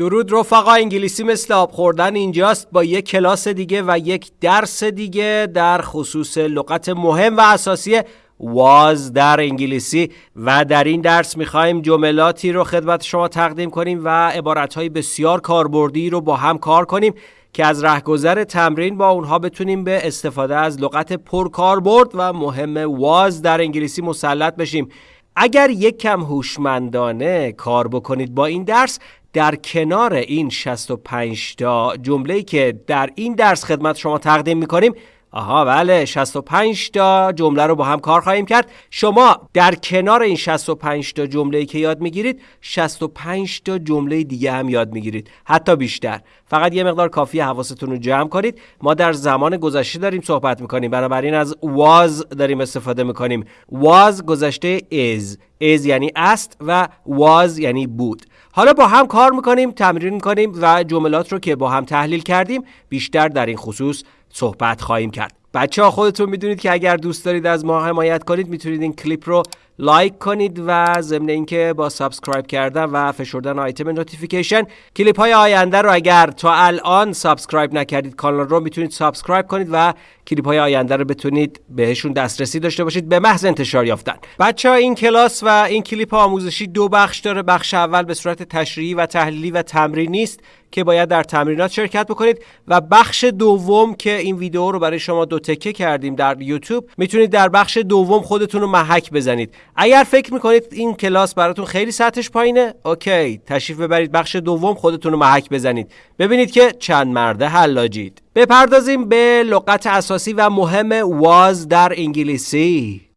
درود رفقا انگلیسی مثل آب خوردن اینجاست. با یک کلاس دیگه و یک درس دیگه در خصوص لغت مهم و اساسی واز در انگلیسی. و در این درس می‌خوایم جملاتی رو خدمت شما تقدیم کنیم و عبارتهای بسیار کاربردی رو با هم کار کنیم که از رهگذر تمرین با اونها بتونیم به استفاده از لغت پرکاربرد و مهم واز در انگلیسی مسلط بشیم. اگر یک کم هوشمندانه کار بکنید با این درس در کنار این 65 تا جمله‌ای که در این درس خدمت شما تقدیم می‌کنیم. آها بله 65 تا جمله رو با هم کار خواهیم کرد. شما در کنار این 65 تا جمله که یاد می‌گیرید 65 تا جمله دیگه هم یاد می‌گیرید. حتی بیشتر. فقط یه مقدار کافی حواستون رو جمع کنید. ما در زمان گذشته داریم صحبت می‌کنیم. بنابراین از was داریم استفاده می‌کنیم. was گذشته is. is یعنی است و was یعنی بود. حالا با هم کار می‌کنیم تمرین می‌کنیم و جملات رو که با هم تحلیل کردیم بیشتر در این خصوص صحبت خواهیم کرد. بچه ها خودتون می‌دونید که اگر دوست دارید از ما حمایت کنید می‌تونید این کلیپ رو لایک کنید و ضمن اینکه با subscribe کردن و فشردن آیتم notification کلیپ های آینده رو اگر تا الان subscribe نکردید کانال رو می‌تونید subscribe کنید و کلیپ های آینده رو بتونید بهشون دسترسی داشته باشید به محض انتشار یافتن. بچه ها این کلاس و این کلیپ آموزشی دو بخش داره. بخش اول به صورت تشریحی و تحلیلی و تمرینی است که باید در تمرینات شرکت بکنید. و بخش دوم که این ویدیو رو برای شما دو تکه کردیم در یوتیوب می‌تونید در بخش دوم خودتون رو محک بزنید. اگر فکر می‌کنید این کلاس براتون خیلی سطحش پایینه اوکی. تشریف ببرید بخش دوم خودتون رو محک بزنید. ببینید که چند مرده حلاجید. بپردازیم به لغت اساسی و مهم واز در انگلیسی.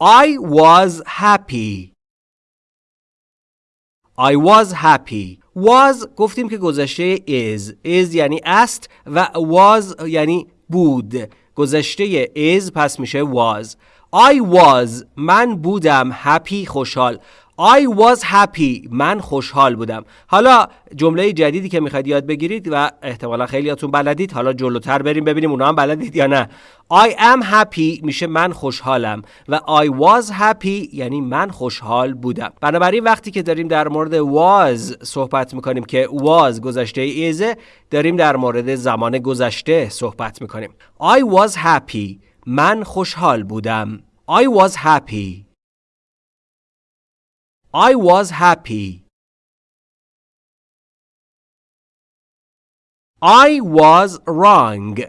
I was happy. I was happy. Was گفتیم که گذشته is. Is یعنی است و was یعنی بود. گذشته is پس میشه was. I was. من بودم. Happy خوشحال. I was happy. من خوشحال بودم. حالا جمله جدیدی که می‌خواید یاد بگیرید و احتمالا خیلیاتون بلدید. حالا جلوتر بریم ببینیم اونا هم بلدید یا نه. I am happy میشه من خوشحالم و I was happy یعنی من خوشحال بودم. بنابراین وقتی که داریم در مورد was صحبت می‌کنیم که was گذشته is داریم در مورد زمان گذشته صحبت می‌کنیم. I was happy. من خوشحال بودم. I was happy. I was happy. I was wrong.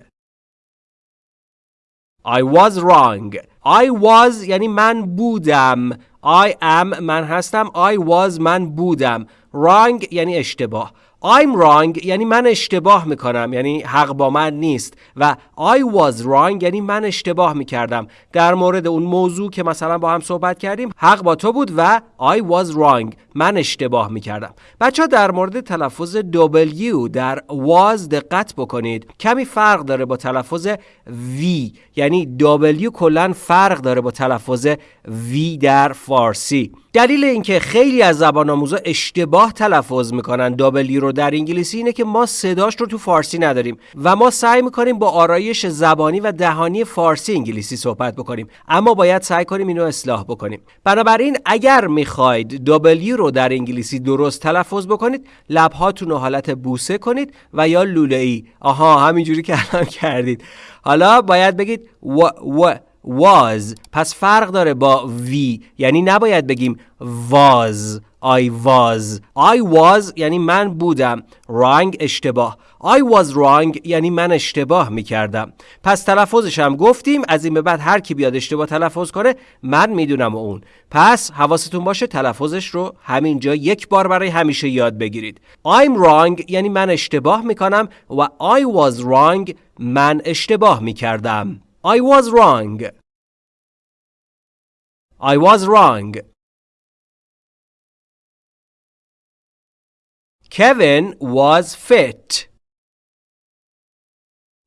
I was wrong. I was یعنی من بودم. I am من هستم. I was من بودم. Wrong یعنی اشتباه. I'm wrong یعنی من اشتباه می‌کنم یعنی حق با من نیست. و I was wrong یعنی من اشتباه می‌کردم. در مورد اون موضوع که مثلا با هم صحبت کردیم حق با تو بود و I was wrong من اشتباه می‌کردم. بچه ها در مورد تلفظ W در was دقت بکنید. کمی فرق داره با تلفظ V یعنی W کلا فرق داره با تلفظ V در فارسی. دلیل اینکه خیلی از زبان آموزا اشتباه تلفظ می‌کنن W رو در انگلیسی اینه که ما صداش رو تو فارسی نداریم و ما سعی می‌کنیم با آرایش زبانی و دهانی فارسی انگلیسی صحبت بکنیم. اما باید سعی کنیم اینو اصلاح بکنیم. بنابراین اگر می‌خواید W رو در انگلیسی درست تلفظ بکنید لبهاتون رو حالت بوسه کنید و یا لوله ای آها همینجوری که الان کردید. حالا باید بگید و و. Was. پس فرق داره با V یعنی نباید بگیم was. I was. I was یعنی من بودم. Wrong اشتباه. I was wrong یعنی من اشتباه می کردم پس تلفظش هم گفتیم از این به بعد هر کی بیاد اشتباه تلفظ کنه من می‌دونم اون. پس حواستون باشه تلفظش رو همینجا یک بار برای همیشه یاد بگیرید. I'm wrong یعنی من اشتباه می کنم و I was wrong من اشتباه می کردم I was wrong. I was wrong Kevin was fit.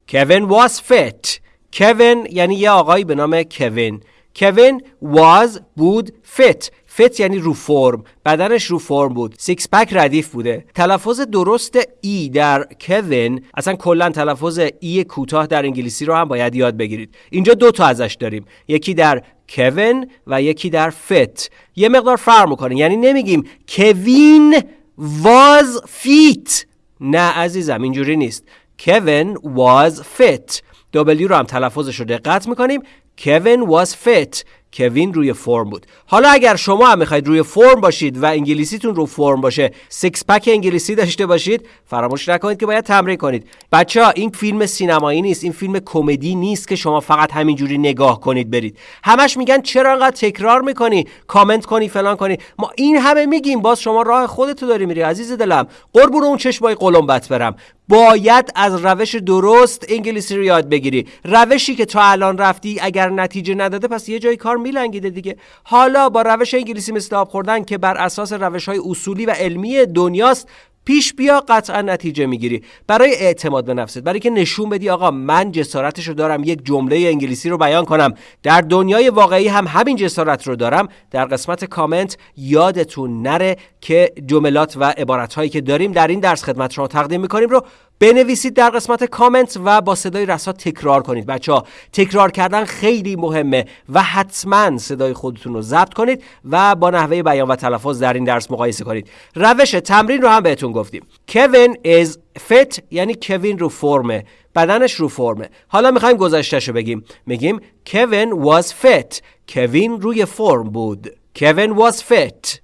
Kevin was fit. Kevin یعنی یه آقایی به نام کوین. Kevin was بود fit فت یعنی رو فرم بدنش رو فرم بود. six pack ردیف بوده. تلفظ درست ای در کوین اصلا کلا تلفظ ای کوتاه در انگلیسی رو هم باید یاد بگیرید. اینجا دو تا ازش داریم. یکی در کوین و یکی در fit. یه مقدار فرق می‌کنه. یعنی نمیگیم Kevin was fit نه عزیزم اینجوری نیست. Kevin was fit W رو هم تلفظش رو دقت می‌کنیم. Kevin was fit کوین روی فرم بود. حالا اگر شما هم می‌خواید روی فرم باشید و انگلیسیتون رو فرم باشه six pack انگلیسی داشته باشید فراموش نکنید که باید تمرین کنید. بچه ها این فیلم سینمایی نیست این فیلم کمدی نیست که شما فقط همینجوری نگاه کنید برید. همش میگن چرا انقدر تکرار می‌کنی؟ کامنت کنی فلان کنی. ما این همه میگیم باز شما راه خودتو داری میری عزیز دلم. قربون اون چشمای قلمبت برم. باید از روش درست انگلیسی رو یاد بگیری. روشی که تا الان رفتی اگر نتیجه نداده پس یه جای کار میلنگیده دیگه. حالا با روش انگلیسی مثل آب خوردن که بر اساس روش های اصولی و علمی دنیاست پیش بیا قطعا نتیجه می‌گیری. برای اعتماد به نفست برای که نشون بدی آقا من جسارتش رو دارم یک جمله انگلیسی رو بیان کنم. در دنیای واقعی هم همین جسارت رو دارم. در قسمت کامنت یادتون نره که جملات و عبارت که داریم در این درس خدمت شما تقدیم می‌کنیم رو بنویسید در قسمت کامنت و با صدای رسا تکرار کنید. بچه ها تکرار کردن خیلی مهمه و حتما صدای خودتون رو ضبط کنید و با نحوه بیان و تلفظ در این درس مقایسه کنید. روش تمرین رو هم بهتون گفتیم. کوین is fit یعنی کوین رو فرمه. بدنش رو فرمه. حالا می‌خوایم گذشتهش رو بگیم. میگیم کوین was fit. کوین روی فرم بود. کوین was fit.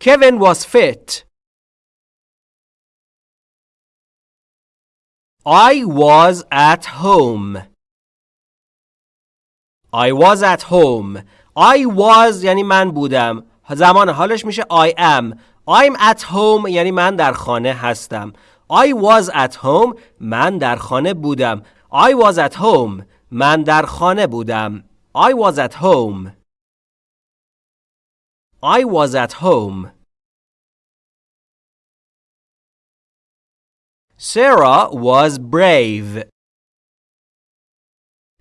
کوین was fit. I was at home. I was at home. I was یعنی من بودم. زمان حالش میشه I am. I'm at home یعنی من در خانه هستم. I was at home من در خانه بودم. I was at home من در خانه بودم. I was at home. I was at home. Sarah was brave.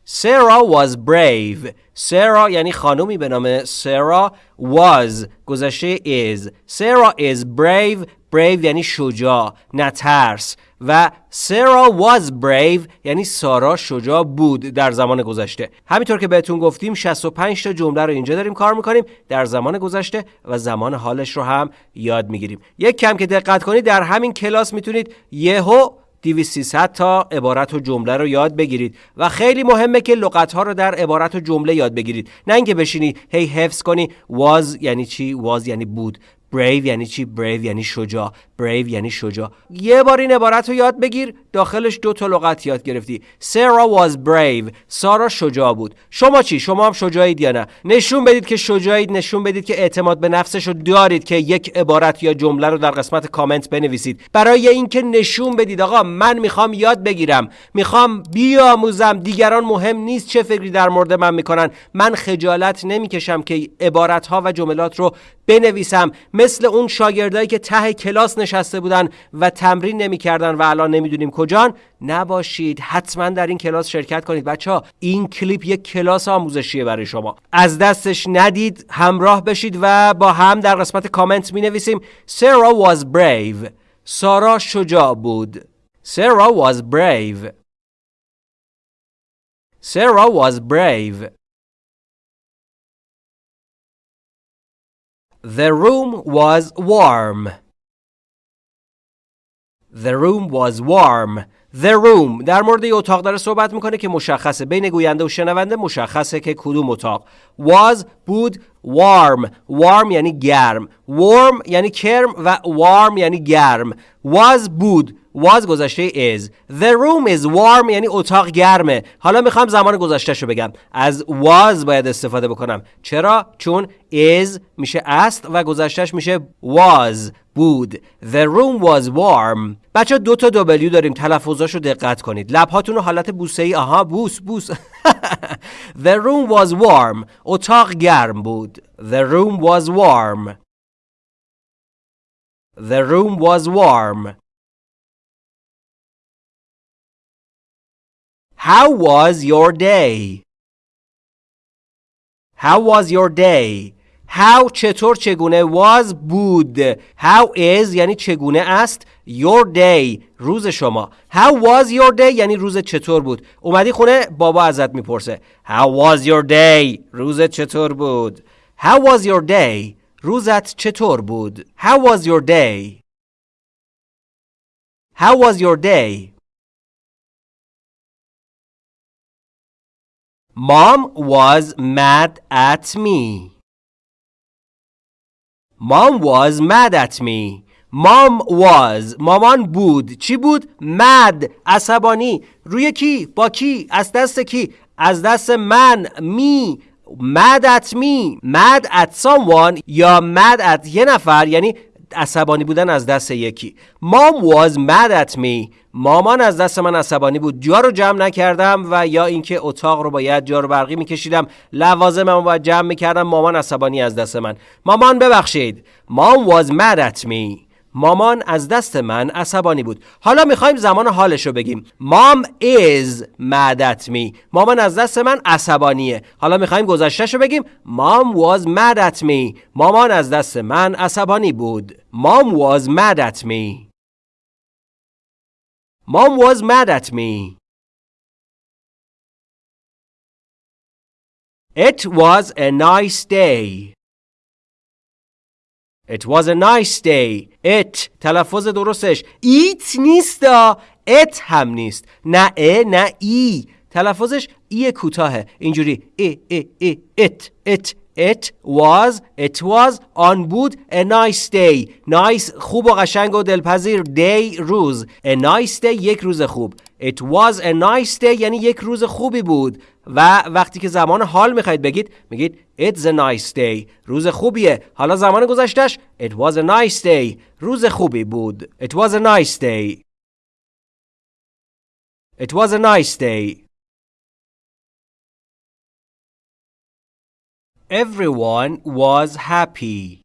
Sarah was brave. Sarah یعنی خانومی به نام Sarah was گذشته is. Sarah is brave. Brave یعنی شجاع نترس و سارا was brave یعنی سارا شجاع بود در زمان گذشته. همینطور که بهتون گفتیم 65 تا جمله رو اینجا داریم کار می‌کنیم. در زمان گذشته و زمان حالش رو هم یاد می‌گیریم. یک کم که دقت کنید در همین کلاس می‌تونید یهو 2300 تا عبارت و جمله رو یاد بگیرید. و خیلی مهمه که لغت ها رو در عبارت و جمله یاد بگیرید. نه اینکه بشینی هی حفظ کنی was یعنی چی؟ was یعنی بود. Brave یعنی چی؟ Brave یعنی شجاع. Brave یعنی شجاع. یه بار این عبارت رو یاد بگیر. داخلش دو تا لغت یاد گرفتی. Sarah was brave. سارا شجاع بود. شما چی؟ شما هم شجاعید یا نه؟ نشون بدید که شجاعید نشون بدید که اعتماد به نفسش رو دارید که یک عبارت یا جمله رو در قسمت کامنت بنویسید. برای اینکه نشون بدید آقا من می‌خوام یاد بگیرم. می‌خوام بیاموزم. دیگران مهم نیست چه فکری در مورد من می‌کنن. من خجالت نمی‌کشم که عبارت ها و جملات رو بنویسم. مثل اون شاگردایی که ته کلاس نشسته بودن و تمرین نمی‌کردن و الان نمی‌دونیم کجان. نباشید حتما در این کلاس شرکت کنید. بچه ها این کلیپ یک کلاس آموزشیه برای شما. از دستش ندید همراه بشید و با هم در قسمت کامنت می نویسیم Sarah was brave. سارا شجاع بود. Sarah was brave. Sarah was brave. The room was warm. The room was warm. The room. در مورد یه اتاق داره صحبت می‌کنه که مشخصه. بین گوینده و شنونده مشخصه که کدوم اتاق. Was بود warm. Warm یعنی گرم. Warm یعنی کرم و warm یعنی گرم. Was بود. Was گذشته is. The room is warm یعنی اتاق گرمه. حالا می‌خوام زمان گذشته شو بگم. از was باید استفاده بکنم. چرا؟ چون is میشه است و گذشتهش میشه was. بود The room was warm بچه دو تا W داریم تلفظاشو دقت کنید لبهاتون رو حالت بوسه ای آها بوس بوس The room was warm اتاق گرم بود The room was warm The room was warm How was your day? How was your day? How چطور چگونه was بود How is یعنی چگونه است Your day روز شما How was your day یعنی روز چطور بود اومدی خونه بابا ازت می‌پرسه How was your day روزت چطور بود How was your day روزت چطور بود How was your day How was your day Mom was mad at me. Mom was mad at me. Mom was مامان بود چی بود؟ mad عصبانی روی کی؟ با کی؟ از دست کی؟ از دست من می mad at me mad at someone یا mad at یه نفر یعنی عصبانی بودن از دست یکی. Mom was mad at me. مامان از دست من عصبانی بود. جا رو جمع نکردم و یا اینکه اتاق رو باید جا رو برقی میکشیدم لوازمم رو باید جمع می‌کردم مامان عصبانی از دست من. مامان ببخشید. Mom was mad at me. مامان از دست من عصبانی بود. حالا می‌خوایم زمان حالش رو بگیم. Mom is mad at me. مامان از دست من عصبانیه. حالا می‌خوایم گذشتهش رو بگیم. Mom was mad at me. مامان از دست من عصبانی بود. Mom was mad at me. Mom was mad at me. It was a nice day. It was a nice day. It. تلفظ درستش. ایت نیست it هم نیست. نه ا نه ای. تلفظش ای کوتاهه. اینجوری. ای ای ای. It. It. It was. It was آن بود A nice day. Nice خوب و قشنگ و دلپذیر. Day روز. A nice day یک روز خوب. It was a nice day یعنی یک روز خوبی بود و وقتی که زمان حال می‌خواید بگید میگید It's a nice day روز خوبیه حالا زمان گذشتش It was a nice day روز خوبی بود It was a nice day It was a nice day Everyone was happy.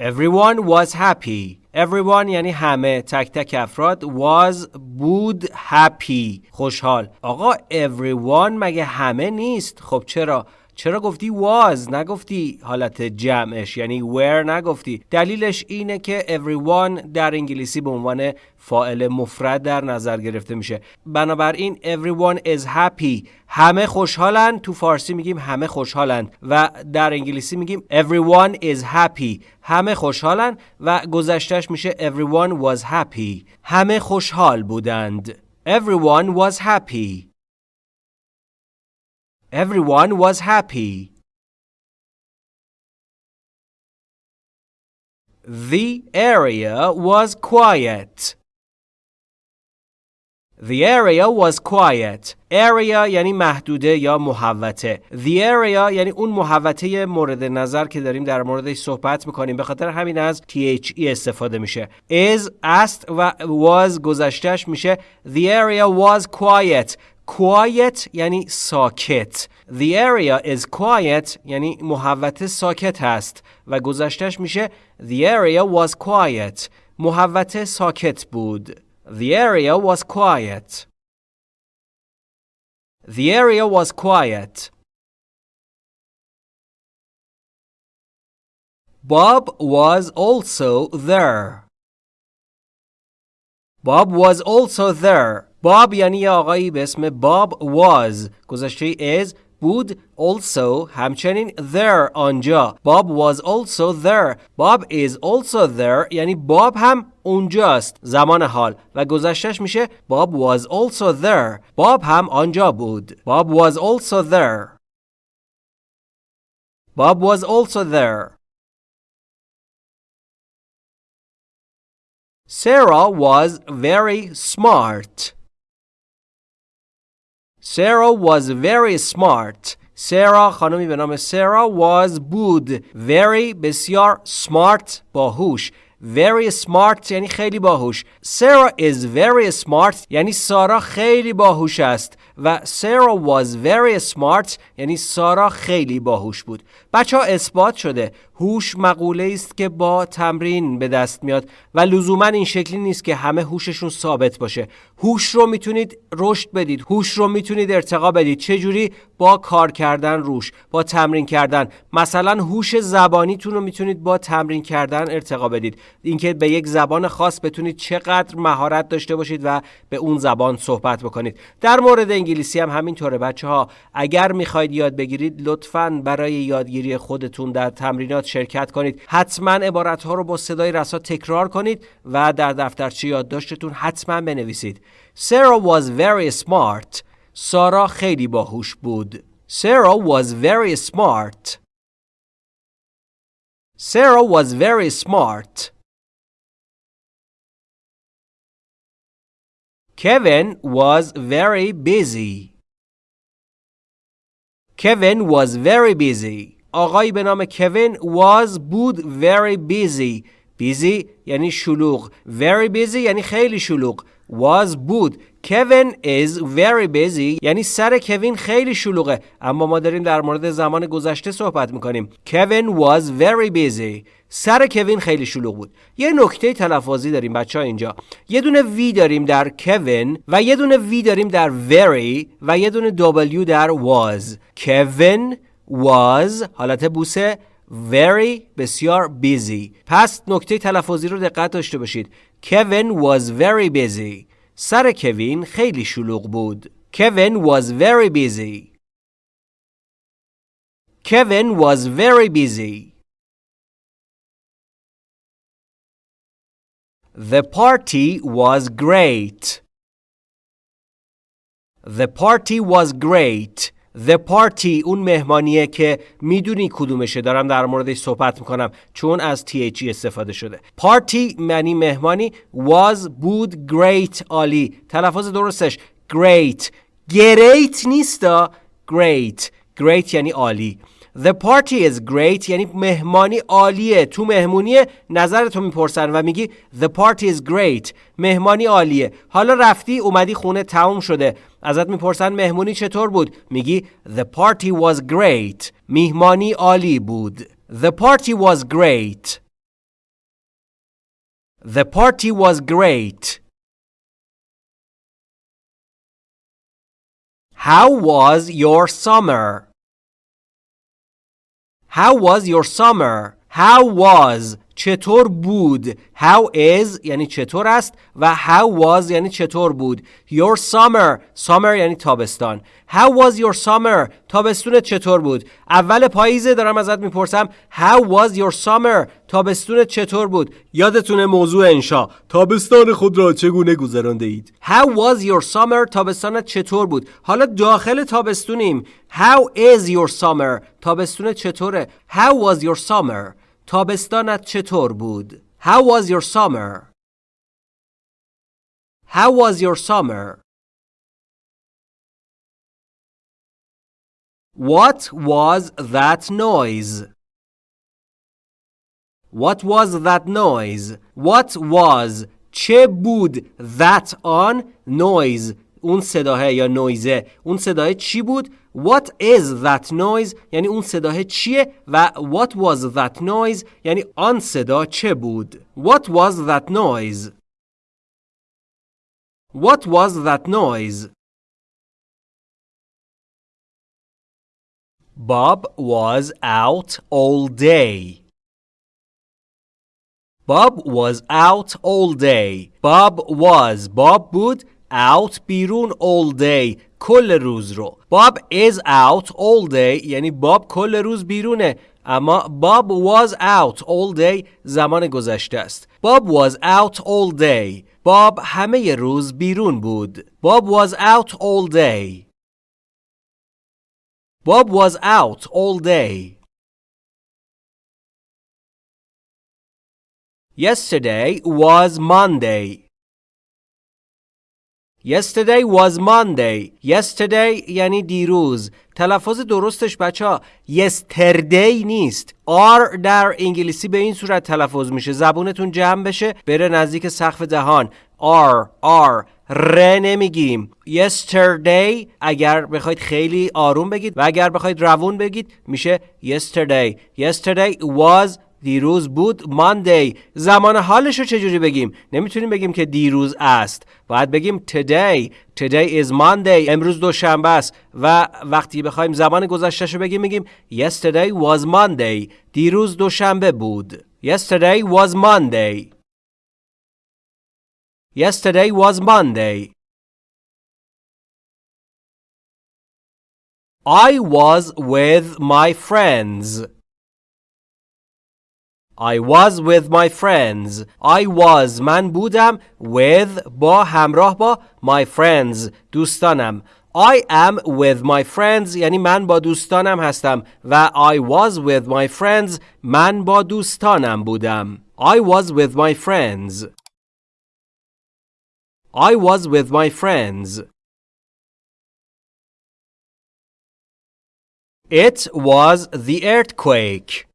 Everyone was happy. Everyone یعنی همه تک تک افراد was بود happy خوشحال. آقا everyone مگه همه نیست؟ خب چرا؟ چرا گفتی was نگفتی حالت جمعش یعنی were نگفتی. دلیلش اینه که everyone در انگلیسی به عنوان فاعل مفرد در نظر گرفته میشه. بنابراین everyone is happy. همه خوشحالن. تو فارسی میگیم همه خوشحالن و در انگلیسی میگیم everyone is happy. همه خوشحالن و گذشتش میشه everyone was happy. همه خوشحال بودند. Everyone was happy. Everyone was happy. The area was quiet. The area was quiet. Area یعنی محدوده یا محوطه. The area یعنی اون محوطه مورد نظر که داریم در موردش صحبت میکنیم. به خاطر همین از THE استفاده میشه. Is است و was گذشتهش میشه The area was quiet. quiet یعنی ساکت The area is quiet یعنی محوطه ساکت هست و گذشتش میشه The area was quiet محوطه ساکت بود The area was quiet The area was quiet Bob was also there Bob was also there باب یعنی یه آقایی به اسم باب was. گذشته is بود also. همچنین there آنجا. باب was also there. باب is also there. یعنی باب هم اونجاست. زمان حال. و گذشتش میشه باب was also there. باب هم آنجا بود. باب was also there. باب was also there. Sarah was very smart. Sarah was very smart. Sarah خانمی به نام Sarah was بود very بسیار smart باهوش very smart یعنی خیلی باهوش Sarah is very smart یعنی سارا خیلی باهوش است و Sarah was very smart یعنی سارا خیلی باهوش بود. بچه ها اثبات شده. هوش مقوله است که با تمرین به دست میاد و لزوما این شکلی نیست که همه هوششون ثابت باشه. هوش رو می‌تونید رشد بدید. هوش رو می‌تونید ارتقا بدید. چه جوری؟ با کار کردن روش با تمرین کردن. مثلا هوش زبانیتون رو می‌تونید با تمرین کردن ارتقا بدید. اینکه به یک زبان خاص بتونید چقدر مهارت داشته باشید و به اون زبان صحبت بکنید. در مورد انگلیسی هم همینطوره. بچه ها اگر می‌خواید یاد بگیرید لطفا برای یادگیری خودتون در تمرینات شرکت کنید. حتما عبارت ها رو با صدای رسا تکرار کنید و در دفترچه یادداشتتون حتما بنویسید. Sarah was very smart. سارا خیلی باهوش بود. Sarah was very smart. Sarah was very smart. Kevin was very busy. Kevin was very busy. آقایی به نام کوین was بود very busy. Busy یعنی شلوغ. Very busy یعنی خیلی شلوغ. Was بود. Kevin is very busy یعنی سر کوین خیلی شلوغه. اما ما داریم در مورد زمان گذشته صحبت می‌کنیم. Kevin was very busy. سر کوین خیلی شلوغ بود. یه نکته تلفظی داریم بچه ها اینجا. یه دونه وی داریم در کوین و یه دونه وی داریم در very و یه دونه W در was. Kevin was حالت بوسه very بسیار busy. پس نکته تلفظی رو دقت داشته باشید. Kevin was very busy. سر کوین خیلی شلوغ بود. Kevin was very busy. Kevin was very busy. The party was great. The party was great. The party اون مهمانیه که می‌دونی کدومشه. دارم در موردش صحبت می‌کنم چون از THE استفاده شده. Party معنی مهمانی was بود great عالی. تلفظ درستش. Great. Great نیستا great. Great یعنی عالی. The party is great یعنی مهمانی عالیه. تو مهمونیه نظرتو می‌پرسن و میگی The party is great. مهمانی عالیه. حالا رفتی اومدی خونه تموم شده. ازت می‌پرسن مهمونی چطور بود؟ میگی The party was great. مهمانی عالی بود. The party was great. The party was great. How was your summer? How was your summer? How was چطور بود؟ How is یعنی چطور است و How was یعنی چطور بود؟ Your summer Summer یعنی تابستان. How was your summer تابستونت چطور بود؟ اول پاییزه دارم ازت می‌پرسم. How was your summer تابستونت چطور بود؟ یادتونه موضوع انشا. تابستان خود را چگونه گذرانده اید How was your summer تابستانت چطور بود؟ حالا داخل تابستونیم. How is your summer تابستونت چطوره؟ How was your summer تابستانت چطور بود؟ How was your summer? How was your summer? What was that noise? What was that noise? What was چه بود that on noise اون صداه یا نویزه اون صداه چی بود What is that noise یعنی اون صداه چیه و What was that noise یعنی آن صدا چه بود What was that noise What was that noise Bob was out all day Bob was out all day Bob was Bob بود out بیرون all day کل روز رو Bob is out all day یعنی باب کل روز بیرونه اما Bob was out all day زمان گذشته است Bob was out all day باب همه روز بیرون بود Bob was out all day Bob was out all day Yesterday was Monday Yesterday was Monday. Yesterday یعنی دیروز. تلفظ درستش بچه ها yesterday نیست. R در انگلیسی به این صورت تلفظ میشه. زبونتون جمع بشه بره نزدیک سقف دهان. R R ر نمیگیم yesterday اگر بخواید خیلی آروم بگید و اگر بخواید روون بگید میشه yesterday yesterday was دیروز بود ماندی زمان حالش رو چجوری بگیم؟ نمی‌تونیم بگیم که دیروز است. باید بگیم today. Today is Monday. امروز دوشنبه است. و وقتی بخوایم زمان گذشتهش رو بگیم میگیم yesterday was Monday. دیروز دوشنبه بود. Yesterday was Monday. Yesterday was Monday. I was with my friends. I was with my friends. I was من بودم with با همراه با my friends دوستانم. I am with my friends یعنی من با دوستانم هستم و I was with my friends من با دوستانم بودم. I was with my friends. I was with my friends. It was the earthquake.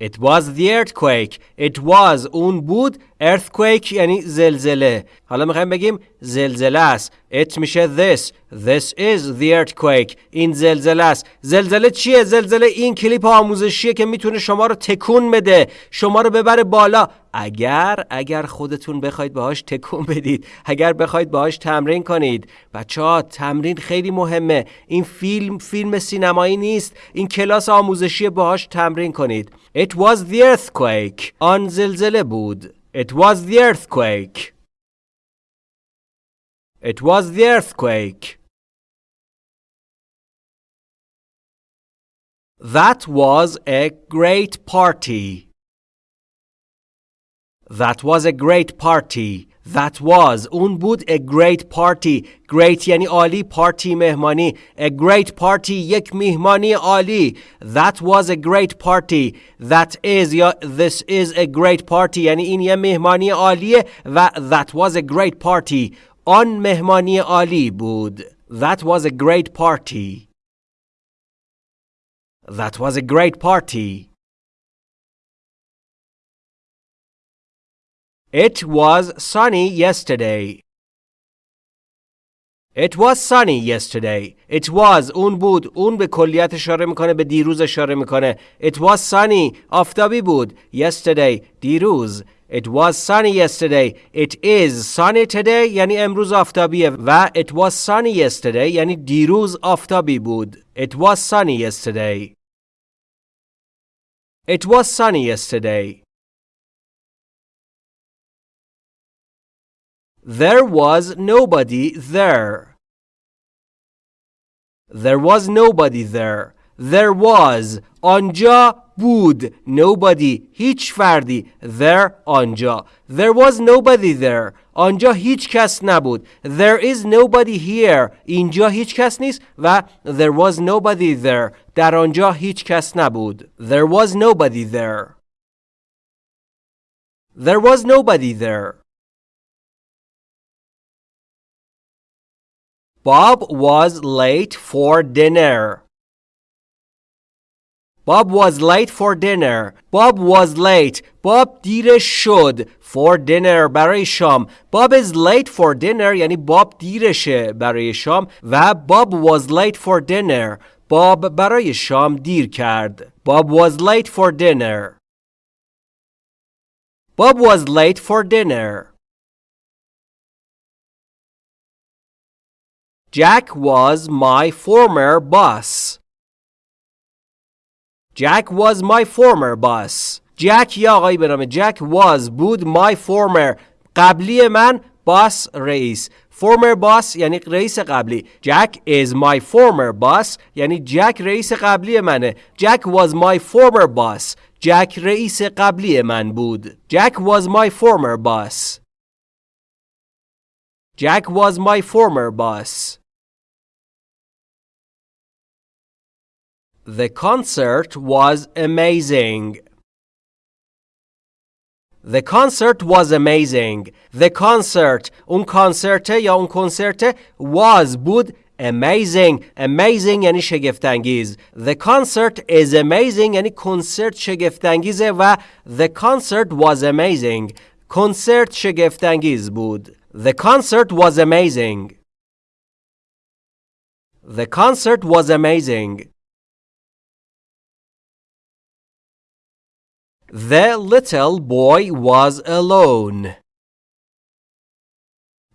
It was the earthquake. It was اون بود earthquake یعنی زلزله. حالا می‌خوایم بگیم زلزله است. It میشه this. This is the earthquake. این زلزله است. زلزله چیه؟ زلزله این کلیپ آموزشیه که می‌تونه شما رو تکون بده. شما رو ببره بالا. اگر اگر خودتون بخواید باهاش تکون بدید اگر بخواید باهاش تمرین کنید. بچه ها تمرین خیلی مهمه. این فیلم فیلم سینمایی نیست. این کلاس آموزشی باهاش تمرین کنید. It was the earthquake. آن زلزله بود. It was the earthquake. It was the earthquake. That was a great party. That was a great party. That was اون بود a great party. Great یعنی عالی party مهمانی. A great party یک مهمانی عالی. That was a great party. That is یا this is a great party یعنی این یه مهمانی عالیه و that was a great party. آن مهمانی عالی بود. That was a great party. That was a great party. It was sunny yesterday. It was sunny yesterday. It was اون بود اون به کلیت اشاره میکنه به دیروز اشاره میکنه. It was sunny آفتابی بود. Yesterday دیروز. It was sunny yesterday. It is sunny today یعنی امروز آفتابیه و it was sunny yesterday یعنی دیروز آفتابی بود. It was sunny yesterday. It was sunny yesterday. There was nobody there. There was nobody there. There was آنجا بود nobody هیچ فردی there آنجا There was nobody there آنجا هیچ کس نبود There is nobody here اینجا هیچ کس نیست و There was nobody there در آنجا هیچ کس نبود There was nobody there There was nobody there Bob was late for dinner. Bob was late for dinner. Bob was late. Bob دیرش شد for dinner برای شام. Bob is late for dinner یعنی باب دیرشه برای شام و Bob was late for dinner. باب برای شام دیر کرد. Bob was late for dinner. Bob was late for dinner. Jack was my former boss. Jack was my former boss. Jack یا آقایی به نام جک was بود my former قبلی من boss رئیس former boss یعنی رئیس قبلی Jack is my former boss یعنی جک رئیس قبلی منه Jack was my former boss جک رئیس قبلی من بود Jack was my former boss Jack was my former boss The concert was amazing. The concert was amazing. The concert اون کانسرت یا اون کنسرت was بود amazing amazing یعنی شگفتانگیز The concert is amazing یعنی کنسرت شگفتانگیزه و the concert was amazing کنسرت شگفتانگیز بود. The concert was amazing. The concert was amazing. The little boy was alone.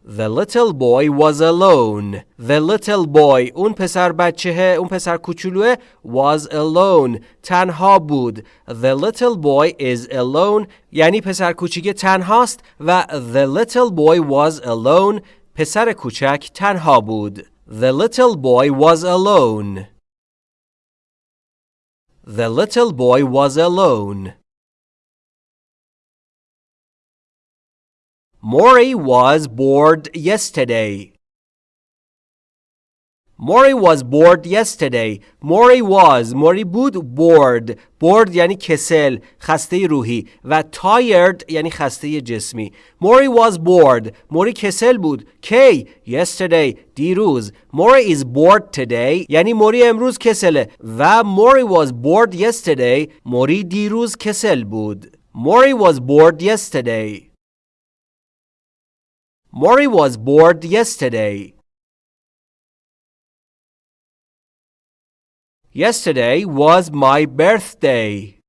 The little boy was alone. The little boy اون پسر بچه اون پسر کوچولوه was alone تنها بود. The little boy is alone یعنی پسر کوچیک تنهاست و the little boy was alone پسر کوچک تنها بود. The little boy was alone. The little boy was alone. Maury was bored yesterday. Maury was bored yesterday. Maury was Maury بود bored. bored یعنی کسل خسته روحی و tired یعنی خسته جسمی. Maury was bored. Maury کسل بود. کی yesterday دیروز. Maury is bored today یعنی موری امروز کسله و Maury was bored yesterday. موری دیروز کسل بود. Maury was bored yesterday. Maury was bored yesterday. Yesterday was my birthday.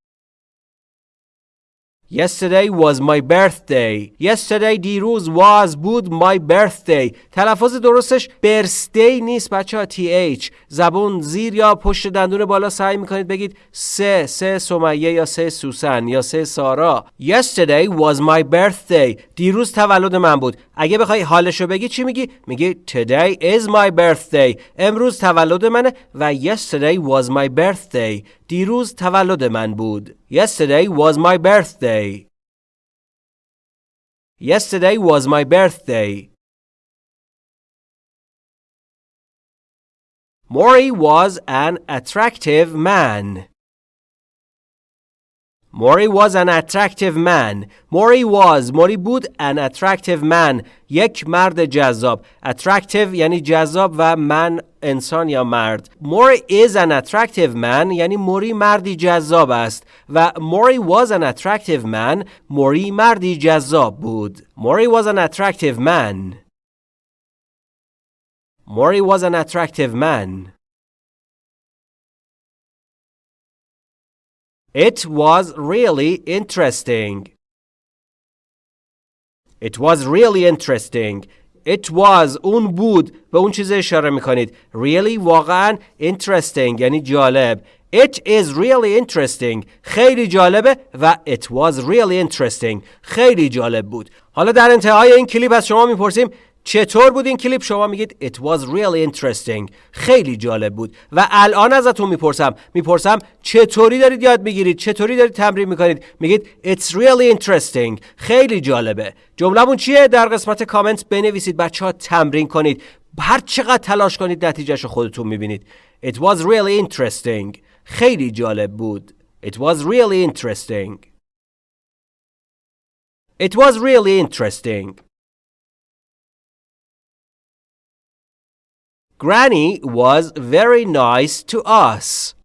Yesterday was my birthday. Yesterday دیروز was بود my birthday. تلفظ درستش birthday نیست بچه ها TH. زبون زیر یا پشت دندون بالا سعی می‌کنید بگید سه سه سمیه یا سه سوسن یا سه سارا. Yesterday was my birthday. دیروز تولد من بود. اگه بخوای حالشو بگی چی میگی؟ میگی today is my birthday. امروز تولد منه و yesterday was my birthday. دیروز تولد من بود. Yesterday was my birthday. Yesterday was my birthday. Maury was an attractive man. Maury was an attractive man. Maury was Maury بود an attractive man یک مرد جذاب attractive یعنی جذاب و من انسان یا مرد Maury is an attractive man یعنی موری مردی جذاب است و Maury was an attractive man موری مردی جذاب بود Maury was an attractive man Maury was an attractive man It was really interesting. It was really interesting. It was اون بود به اون چیز اشاره میکنید really واقعا interesting یعنی جالب It is really interesting خیلی جالبه و it was really interesting خیلی جالب بود حالا در انتهای این کلیپ از شما میپرسیم چطور بود این کلیپ؟ شما میگید It was really interesting. خیلی جالب بود. و الان ازتون می‌پرسم. می‌پرسم چطوری دارید یاد می‌گیرید؟ چطوری دارید تمرین می‌کنید؟ میگید It's really interesting. خیلی جالبه. جملهمون چیه؟ در قسمت کامنت بنویسید بچه ها تمرین کنید. هر چقدر تلاش کنید نتیجهش خودتون می‌بینید. It was really interesting. خیلی جالب بود. It was really interesting. It was really interesting. Granny was very nice to us.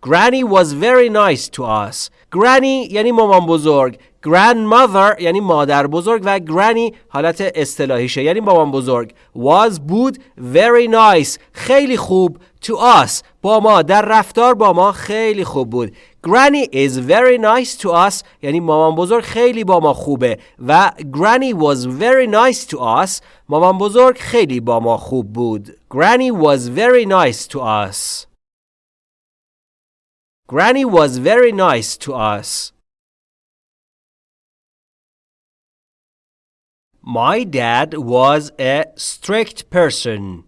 Granny was very nice to us. Granny یعنی مامان بزرگ. Grandmother یعنی مادر بزرگ و granny حالت اصطلاحیشه یعنی مامان بزرگ. Was بود very nice خیلی خوب to us با ما در رفتار با ما خیلی خوب بود. Granny is very nice to us یعنی مامان بزرگ خیلی با ما خوبه و Granny was very nice to us مامان بزرگ خیلی با ما خوب بود. Granny was very nice to us. Granny was very nice to us. My dad was a strict person.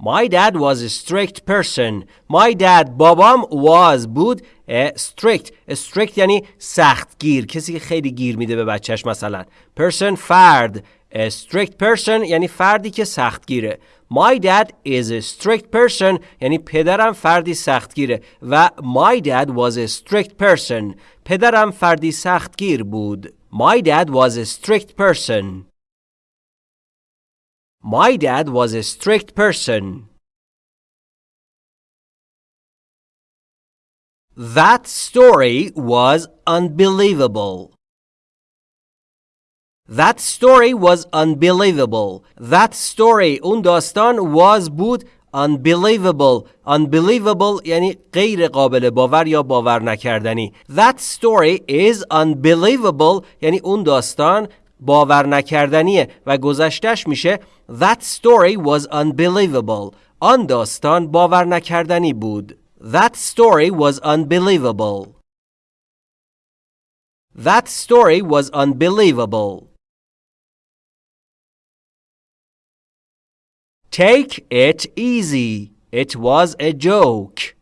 My dad was a strict person. My dad بابام was بود a strict. A strict یعنی سختگیر. کسی که خیلی گیر میده به بچهش مثلا. Person فرد. A strict person یعنی فردی که سختگیره. My dad is a strict person یعنی پدرم فردی سختگیره و my dad was a strict person. پدرم فردی سختگیر بود. My dad was a strict person. My dad was a strict person. That story was unbelievable. That story was unbelievable. That story اون داستان was بود unbelievable unbelievable یعنی غیر قابل باور یا باور نکردنی That story is unbelievable یعنی اون داستان باور نکردنیه و گذشتش میشه That story was unbelievable آن داستان باور نکردنی بود That story was unbelievable That story was unbelievable Take it easy. It was a joke.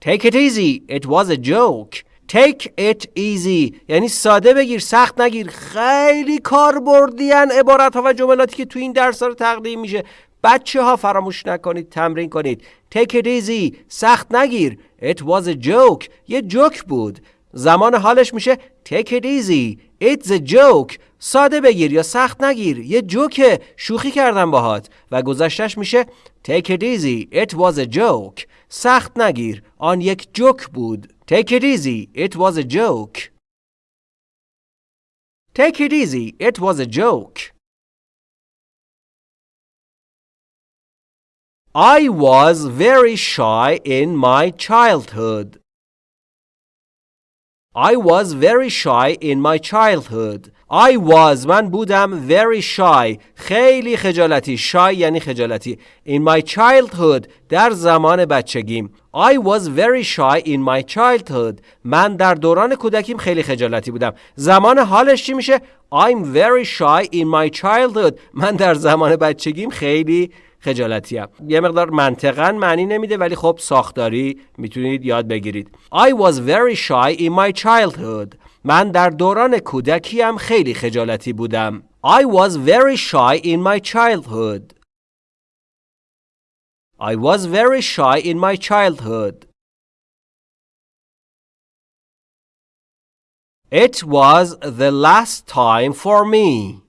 Take it easy. It was a joke. Take it easy. یعنی ساده بگیر سخت نگیر. خیلی کار بردین عبارت ها و جملاتی که تو این درس رو تقدیم میشه. بچه ها فراموش نکنید تمرین کنید. Take it easy. سخت نگیر. It was a joke. یه جوک بود. زمان حالش میشه. Take it easy. It's a joke. ساده بگیر یا سخت نگیر یه جوکه شوخی کردم باهات و گذشتش میشه Take it easy It was a joke سخت نگیر آن یک جوک بود Take it easy It was a joke Take it easy It was a joke I was very shy in my childhood I was very shy in my childhood. I was من بودم very shy. خیلی خجالتی. Shy یعنی خجالتی. In my childhood در زمان بچگیم. I was very shy in my childhood. من در دوران کودکیم خیلی خجالتی بودم. زمان حالش چی میشه؟ I'm very shy in my childhood. من در زمان بچگیم خیلی خجالتی هم. یه مقدار منطقا معنی نمیده ولی خب ساختاری می‌تونید یاد بگیرید I was very shy in my childhood من در دوران کودکیم خیلی خجالتی بودم I was very shy in my childhood I was very shy in my childhood It was the last time for me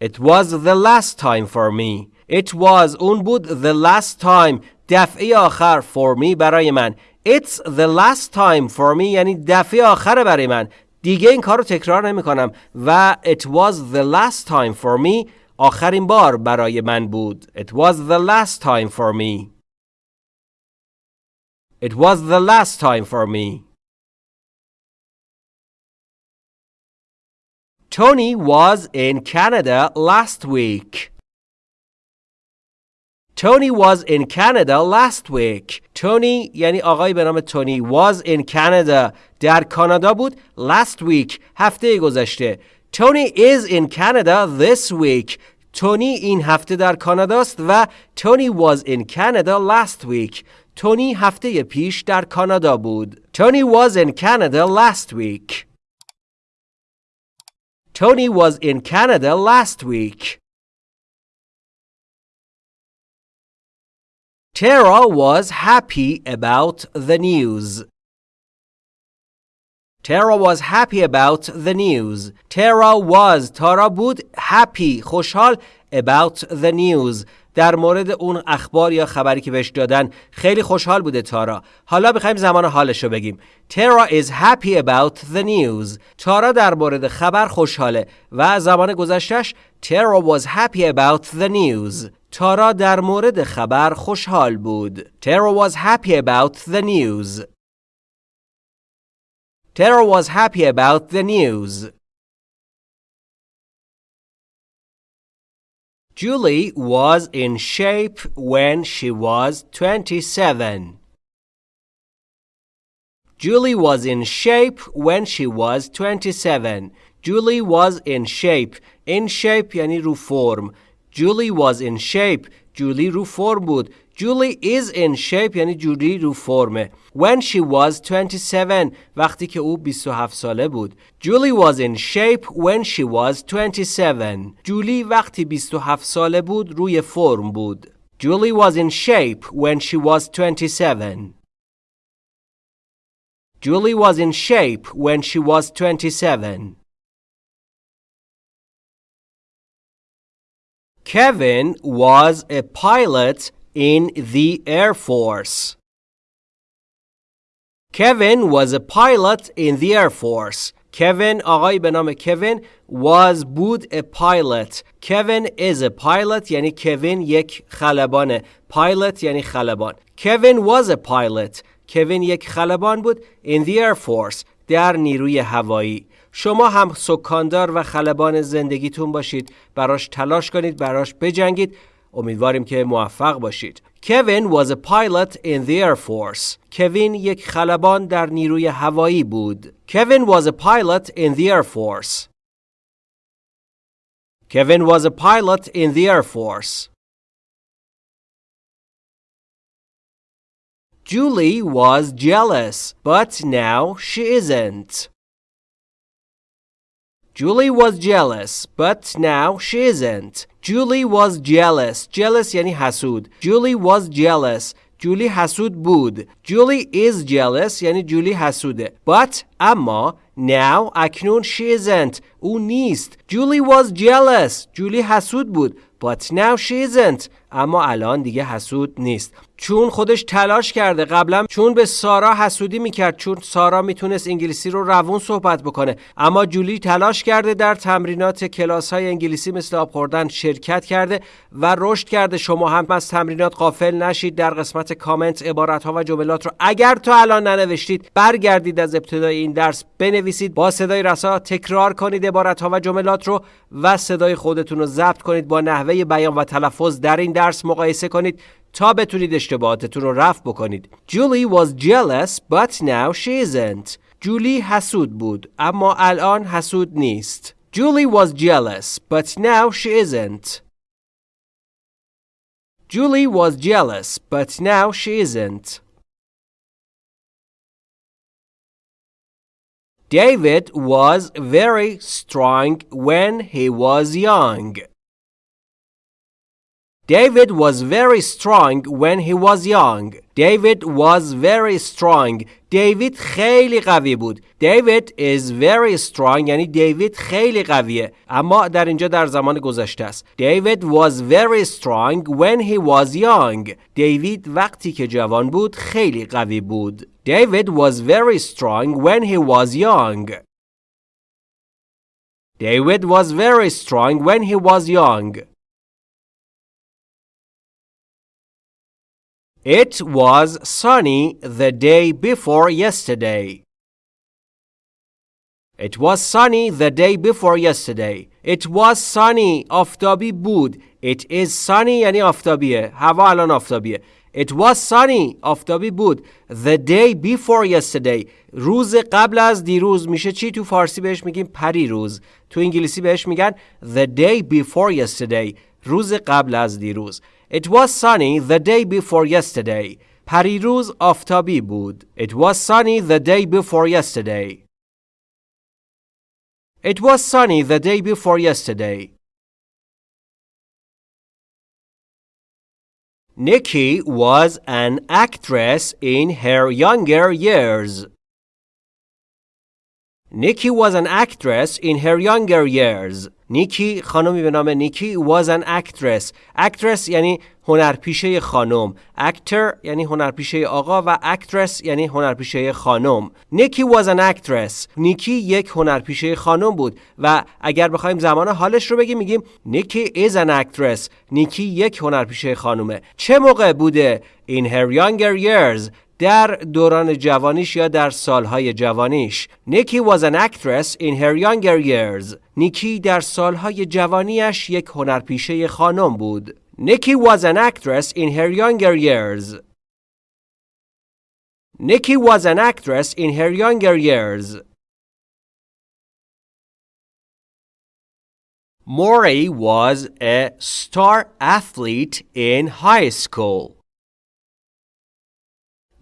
It was the last time for me. It was اون بود the last time دفعه آخر for me برای من. It's the last time for me یعنی دفعه آخر برای من. دیگه این کار رو تکرار نمی کنم و it was the last time for me آخرین بار برای من بود. It was the last time for me. It was the last time for me. Tony was in Canada last week. Tony was in Canada last week. Tony یعنی آقای به نام تونی was in Canada در کانادا بود last week هفته گذشته. Tony is in Canada this week. تونی این هفته در کاناداست و Tony was in Canada last week. تونی هفته پیش در کانادا بود. Tony was in Canada last week. Tony was in Canada last week. Tara was happy about the news. Tara was happy about the news. Tara was تارا بود happy خوشحال about the news در مورد اون اخبار یا خبری که بهش دادن. خیلی خوشحال بوده تارا. حالا بخوایم زمان حالش رو بگیم. تارا is happy about the news. تارا در مورد خبر خوشحاله. و زمان گذشتش تارا was happy about the news. تارا در مورد خبر خوشحال بود. تارا was happy about the news. Tara was happy about the news. Julie was in shape when she was 27. Julie was in shape when she was 27. Julie was in shape. In shape یعنی رو فرم. Julie was in shape. جولی رو فرم بود. Julie is in shape یعنی جولی رو فرمه. When she was 27 وقتی که او 27 ساله بود. Julie was in shape when she was 27. جولی وقتی 27 ساله بود روی فرم بود. Julie was in shape when she was 27. Julie was in shape when she was 27. Kevin was a pilot in the Air Force. Kevin was a pilot in the Air Force. Kevin آقای به نام کوین was بود a pilot. Kevin is a pilot یعنی کوین یک خلبانه. Pilot یعنی خلبان. Kevin was a pilot. کوین یک خلبان بود in the Air Force در نیروی هوایی. شما هم سکاندار و خلبان زندگیتون باشید براش تلاش کنید براش بجنگید امیدواریم که موفق باشید Kevin was a pilot in the Air Force. کوین یک خلبان در نیروی هوایی بود. Kevin was a pilot in the Air Force. Kevin was a pilot in the Air Force. Julie was jealous, but now she isn't. Julie was jealous, but now she isn't. Julie was jealous. Jealous یعنی حسود. Julie was jealous. جولی حسود بود. Julie is jealous یعنی جولی حسوده. But اما now اکنون she isn't. او نیست. Julie was jealous. جولی حسود بود. But now she isn't. اما الان دیگه حسود نیست. چون خودش تلاش کرده. قبلا چون به سارا حسودی می‌کرد چون سارا می‌تونست انگلیسی رو روون صحبت بکنه. اما جولی تلاش کرده در تمرینات کلاس های انگلیسی مثل آب خوردن شرکت کرده و رشد کرده. شما هم از تمرینات قافل نشید. در قسمت کامنت عبارت ها و جملات رو اگر تا الان ننوشتید برگردید از ابتدای این درس بنویسید با صدای رسا تکرار کنید عبارت ها و جملات رو و صدای خودتون رو ضبط کنید با نحوه بیان و تلفظ در این مقایسه کنید تا بتونید اشتباهاتتون رو رفع بکنید. Julie was jealous but now she isn't. جولی حسود بود اما الان حسود نیست. Julie was jealous but now she isn't. Julie was jealous but now she isn't. David was very strong when he was young. David was very strong when he was young. David was very strong. David خیلی قوی بود. David is very strong یعنی دیوید خیلی قویه. اما در اینجا در زمان گذشته است. David was very strong when he was young. دیوید وقتی که جوان بود خیلی قوی بود. David was very strong when he was young. David was very strong when he was young. It was sunny the day before yesterday. It was sunny the day before yesterday. It was sunny آفتابی بود. It is sunny یعنی آفتابیه. هوا الان آفتابیه. It was sunny آفتابی بود. The day before yesterday روز قبل از دیروز میشه چی تو فارسی بهش میگیم پری روز. تو انگلیسی بهش میگن the day before yesterday روز قبل از دیروز. It was sunny the day before yesterday. پریروز آفتابی بود. It was sunny the day before yesterday. It was sunny the day before yesterday. Nikki was an actress in her younger years. Nikki was an actress in her younger years. نیکی خانمی به نام نیکی was an actress. Actress یعنی هنرپیشه خانم. Actor یعنی هنرپیشه آقا و actress یعنی هنرپیشه خانم. نیکی was an actress. نیکی یک هنرپیشه خانم بود و اگر بخوایم زمان حالش رو بگیم میگیم نیکی is an actress. نیکی یک هنرپیشه خانومه. چه موقع بوده in her younger years در دوران جوانیش یا در سالهای جوانیش نیکی was an actress in her younger years نیکی در سالهای جوانیش یک هنرپیشه خانم بود نیکی was an actress in her younger years Nikki was an actress in her younger years. Maury was a star athlete in high school.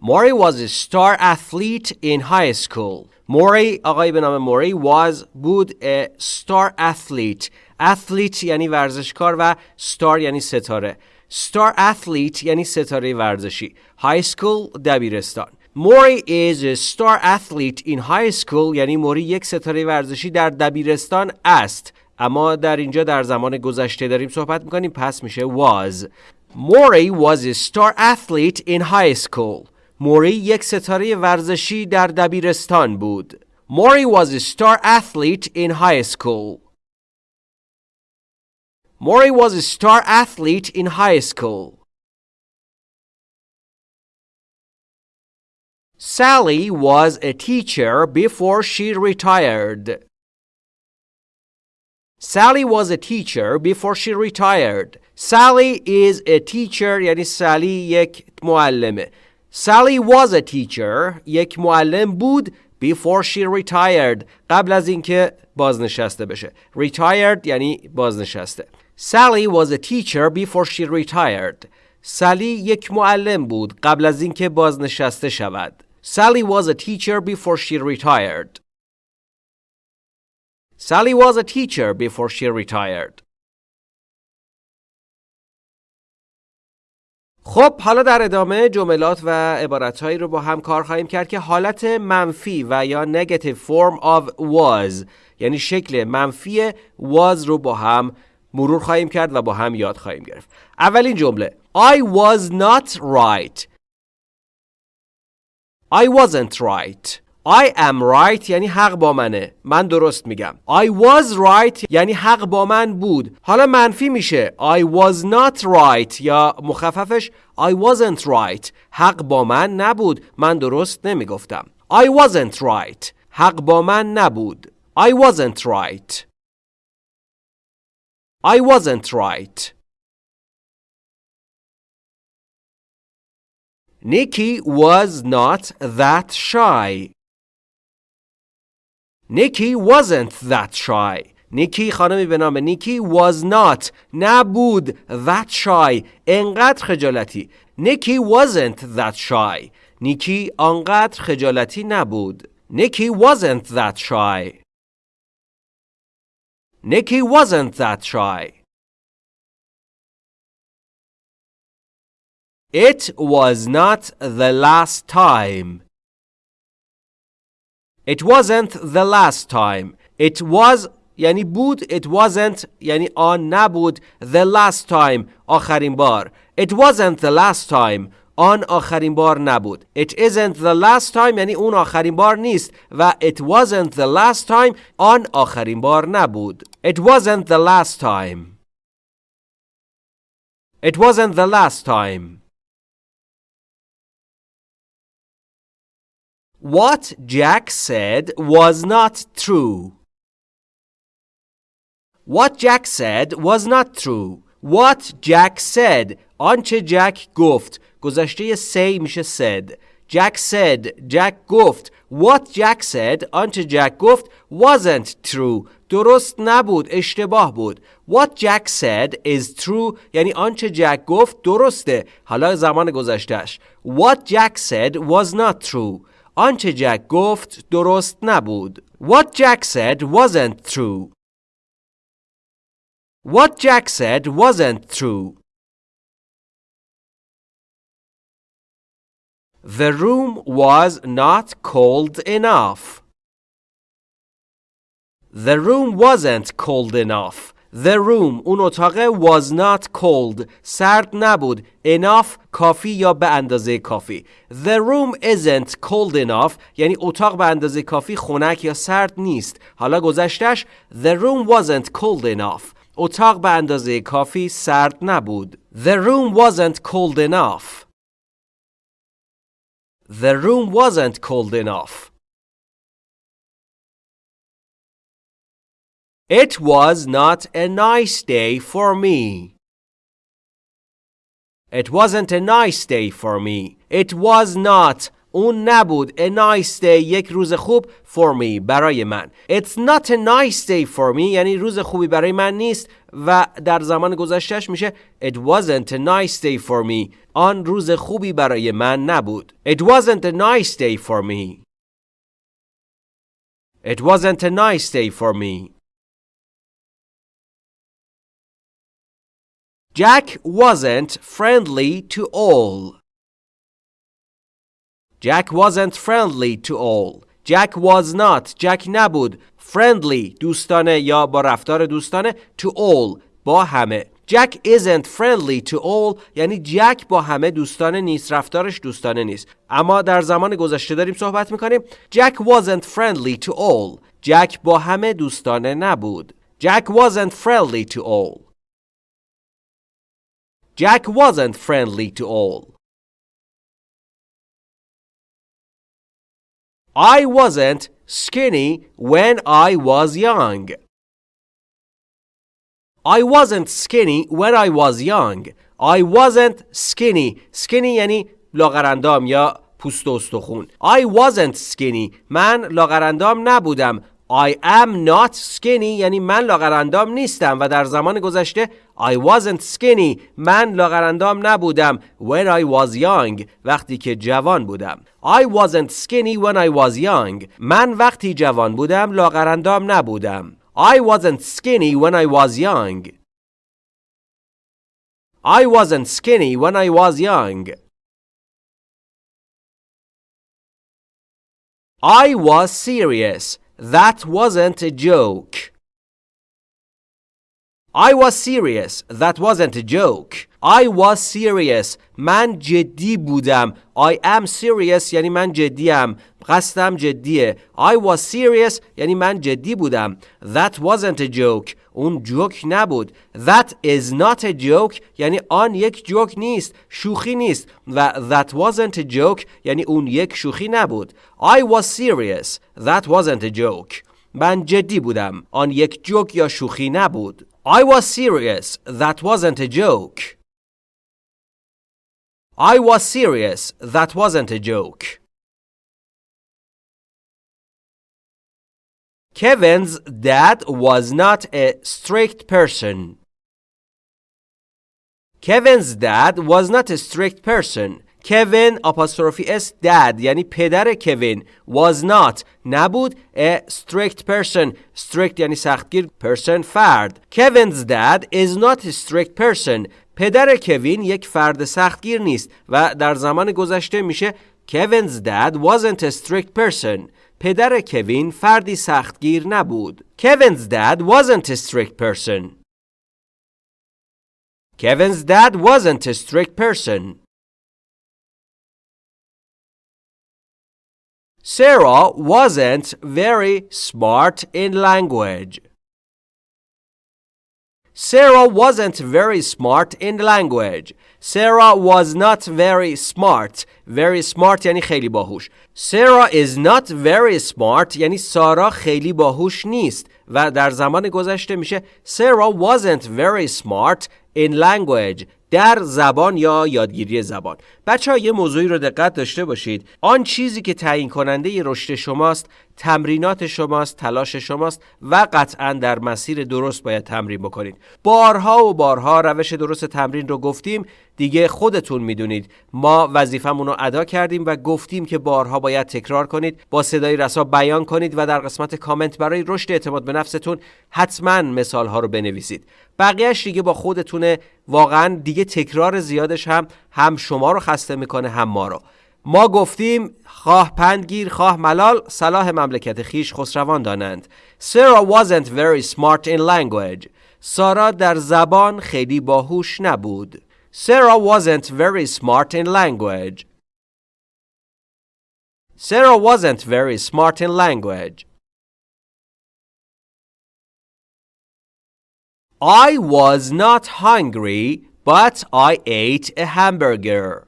Maury was a star athlete in high school. Maury آقای به نام موری was بود a star athlete. athlete یعنی ورزشکار و star یعنی ستاره. star athlete یعنی ستاره ورزشی. high school دبیرستان. موری is a star athlete in high school یعنی موری یک ستاره ورزشی در دبیرستان است. اما در اینجا در زمان گذشته داریم صحبت میکنیم پس میشه was Maury was a star athlete in high school. موری یک ستاره ورزشی در دبیرستان بود. Maury was a star athlete in high school. Maury was a star athlete in high school. Sally was a teacher before she retired. Sally was a teacher before she retired. Sally is a teacher یعنی سالی یک معلمه. Sally was a teacher یک معلم بود before she retired قبل از اینکه بازنشسته بشه. Retired یعنی بازنشسته. Sally was a teacher before she retired. سالی یک معلم بود قبل از اینکه بازنشسته شود. Sally was a teacher before she retired. Sally was a teacher before she retired. خب حالا در ادامه جملات و عبارتهایی رو با هم کار خواهیم کرد که حالت منفی و یا negative form of was یعنی شکل منفی was رو با هم مرور خواهیم کرد و با هم یاد خواهیم گرفت. اولین جمله. I was not right. I wasn't right. I am right یعنی حق با منه من درست میگم I was right یعنی حق با من بود حالا منفی میشه I was not right یا مخففش I wasn't right حق با من نبود من درست نمی‌گفتم I wasn't right حق با من نبود I wasn't right I wasn't right Nikki was not that shy. Nikki wasn't that shy. نیکی خانمی به نام نیکی was not نبود that shy انقدر خجالتی نیکی wasn't that shy نیکی آنقدر خجالتی نبود نیکی wasn't that shy نیکی wasn't that shy It was not the last time. It wasn't the last time. It was یعنی بود it wasn't یعنی آن نبود the last time آخرین بار it wasn't the last time آن آخرین بار نبود it isn't the last time یعنی اون آخرین بار نیست و it wasn't the last time آن آخرین بار نبود it wasn't the last time it wasn't the last time What Jack said was not true. What Jack said was not true. What Jack said آنچه جک گفت گذشته say میشه said Jack said جک گفت What Jack said آنچه جک گفت wasn't true درست نبود اشتباه بود What Jack said is true یعنی آنچه جک گفت درسته حالا زمان گذشتهش What Jack said was not true آنچه جک گفت درست نبود. What Jack said wasn't true. What Jack said wasn't true. The room was not cold enough. The room wasn't cold enough. The room اون اتاق was not cold سرد نبود enough کافی یا به اندازه کافی The room isn't cold enough یعنی اتاق به اندازه کافی خنک یا سرد نیست حالا گذشتش The room wasn't cold enough اتاق به اندازه کافی سرد نبود The room wasn't cold enough The room wasn't cold enough It was not a nice day for me. It wasn't a nice day for me. It was not اون نبود a nice day یک روز خوب for me برای من It's not a nice day for me یعنی روز خوبی برای من نیست و در زمان گذشتهش میشه It wasn't a nice day for me آن روز خوبی برای من نبود It wasn't a nice day for me It wasn't a nice day for me Jack wasn't friendly to all. Jack wasn't friendly to all. Jack was not. Jack نبود. Friendly دوستانه یا با رفتار دوستانه to all با همه. Jack isn't friendly to all یعنی جک با همه دوستان نیست رفتارش دوستانه نیست اما در زمان گذشته داریم صحبت میکنیم Jack wasn't friendly to all جک با همه دوستانه نبود Jack wasn't friendly to all Jack wasn't friendly to all I wasn't skinny when I was young. I wasn't skinny when I was young. I wasn't skinny. Skinny یعنی لاغرندام یا پوست و استخون. I wasn't skinny. من لاغرندام نبودم. I am not skinny یعنی من لاغرندام نیستم و در زمان گذشته I wasn't skinny من لاغرندام نبودم when I was young وقتی که جوان بودم I wasn't skinny when I was young من وقتی جوان بودم لاغرندام نبودم I wasn't skinny when I was young I wasn't skinny when I was young I was serious That wasn't a joke. I was serious. That wasn't a joke. I was serious. من جدی بودم. I am serious یعنی من جدیم. قصدم جدیه. I was serious یعنی من جدی بودم. That wasn't a joke. اون جوک نبود. That is not a joke یعنی آن یک جوک نیست. شوخی نیست. و that wasn't a joke یعنی اون یک شوخی نبود. I was serious. That wasn't a joke. من جدی بودم. آن یک جوک یا شوخی نبود. I was serious. That wasn't a joke. I was serious. That wasn't a joke. Kevin's dad was not a strict person. Kevin's dad was not a strict person. Kevin apostrophe s dad یعنی پدر کوین was not نبود a strict person strict یعنی سختگیر person فرد Kevin's dad is not a strict person پدر کوین یک فرد سختگیر نیست و در زمان گذشته میشه Kevin's dad wasn't a strict person پدر کوین فردی سختگیر نبود Kevin's dad wasn't a strict person Kevin's dad wasn't a strict person Sarah wasn't very smart in language. Sarah wasn't very smart in language. Sarah was not very smart. Very smart یعنی خیلی باهوش. Sarah is not very smart یعنی سارا خیلی باهوش نیست و در زمان گذشته میشه Sarah wasn't very smart in language. در زبان یا یادگیری زبان. بچه ها یه موضوعی رو دقت داشته باشید. آن چیزی که تعیین کننده رشد شماست تمرینات شماست تلاش شماست و قطعا در مسیر درست باید تمرین بکنید. بارها و بارها روش درست تمرین رو گفتیم. دیگه خودتون می‌دونید. ما وظیفمون رو ادا کردیم و گفتیم که بارها باید تکرار کنید با صدای رسا بیان کنید و در قسمت کامنت برای رشد اعتماد به نفستون حتما مثال ها رو بنویسید. بقیهش دیگه با خودتونه. واقعا دیگه تکرار زیادش هم هم شما رو خسته می‌کنه هم ما رو. ما گفتیم خواه پندگیر خواه ملال صلاح مملکت خیش خسروان دانند. Sarah wasn't very smart in language. سارا در زبان خیلی باهوش نبود. Sarah wasn't very smart in language. Sarah wasn't very smart in language. I was not hungry but I ate a hamburger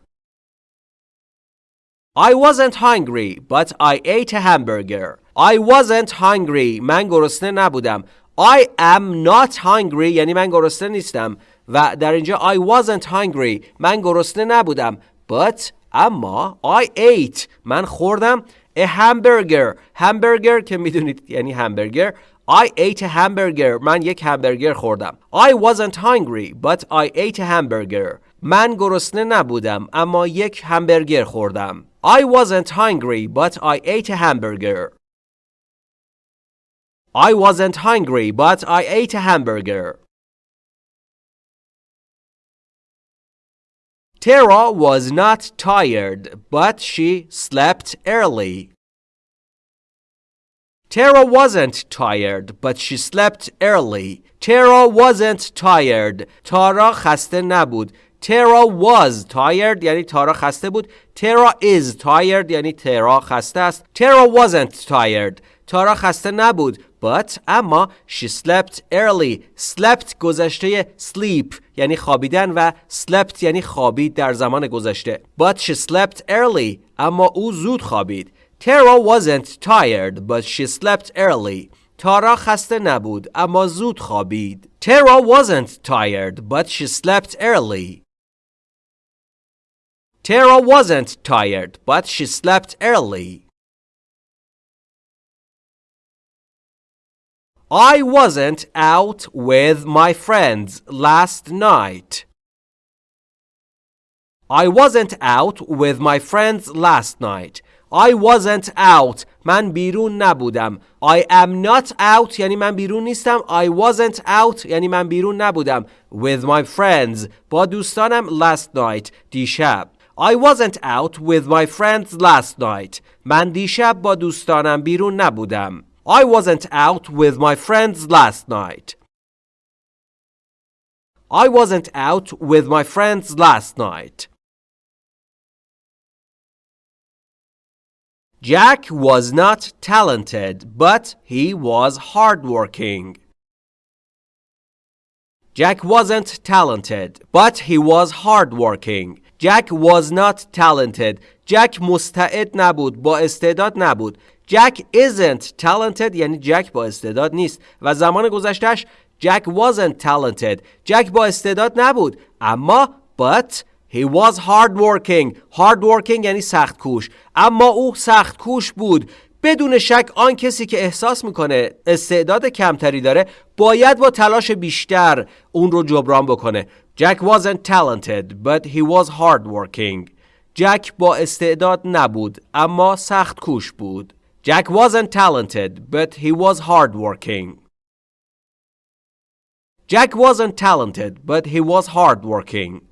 I wasn't hungry but I ate a hamburger. I wasn't hungry. من گرسنه نبودم. I am not hungry یعنی من گرسنه نیستم و در اینجا I wasn't hungry من گرسنه نبودم but اما I ate من خوردم a hamburger hamburger که میدونید یعنی همبرگر I ate a hamburger من یک همبرگر خوردم I wasn't hungry but I ate a hamburger من گرسنه نبودم اما یک همبرگر خوردم I wasn't hungry, but I ate a hamburger. I wasn't hungry, but I ate a hamburger. Tara was not tired, but she slept early. Tara wasn't tired, but she slept early. Tara wasn't tired. تارا خسته نبود. Tara was tired یعنی تارا خسته بود. Tara is tired یعنی ترا خسته است. Tara wasn't tired. تارا خسته نبود. But اما she slept early. Slept گذشته sleep یعنی خوابیدن و slept یعنی خوابید در زمان گذشته. But she slept early. اما او زود خوابید. Tara wasn't tired but she slept early. تارا خسته نبود اما زود خوابید. Tara wasn't tired but she slept early. Tara wasn't tired but she slept early. I wasn't out with my friends last night. I wasn't out with my friends last night. I wasn't out. من بیرون نبودم. I am not out یعنی من بیرون نیستم. I wasn't out یعنی من بیرون نبودم. With my friends. با دوستانم last night. دیشب. I wasn't out with my friends last night. من دیشب با دوستانم بیرون نبودم. I wasn't out with my friends last night. I wasn't out with my friends last night. Jack was not talented, but he was hardworking. Jack wasn't talented, but he was hardworking. Jack was not talented. Jack مستعد نبود، با استعداد نبود. Jack isn't talented یعنی جک با استعداد نیست و زمان گذشتهش Jack wasn't talented. جک با استعداد نبود اما but he was hardworking. hardworking یعنی سخت کوش اما او سخت کوش بود بدون شک آن کسی که احساس می‌کنه استعداد کمتری داره باید با تلاش بیشتر اون رو جبران بکنه Jack wasn't talented but he was hardworking. جک با استعداد نبود اما سخت کوش بود. Jack wasn't talented, but he was hardworking. Jack wasn't talented, but he was hardworking.